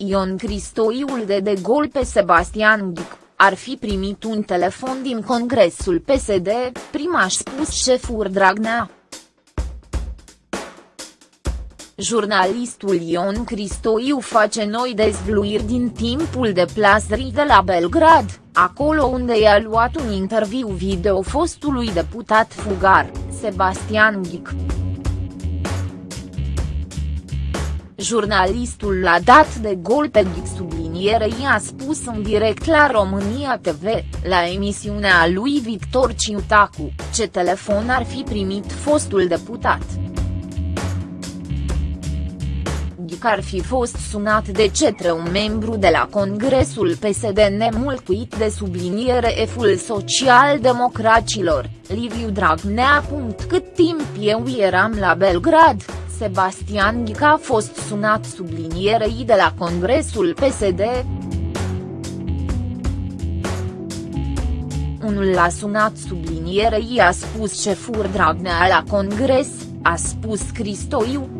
Ion Cristoiul de de gol pe Sebastian Ghic, ar fi primit un telefon din congresul PSD, prima a spus șeful Dragnea. Jurnalistul Ion Cristoiu face noi dezvluiri din timpul deplasării de la Belgrad, acolo unde i-a luat un interviu video fostului deputat fugar, Sebastian Ghic. Jurnalistul l-a dat de gol pe Ghic sublinierei a spus în direct la România TV, la emisiunea lui Victor Ciutacu, ce telefon ar fi primit fostul deputat. Ghic ar fi fost sunat de cetre un membru de la Congresul PSD nemulțuit de subliniere eful social-democracilor, Liviu Dragnea. Cât timp eu eram la Belgrad, Sebastian Ghic a fost sunat sublinierei de la Congresul PSD. Unul l-a sunat sublinierei a spus șeful Dragnea la Congres, a spus Cristoiu,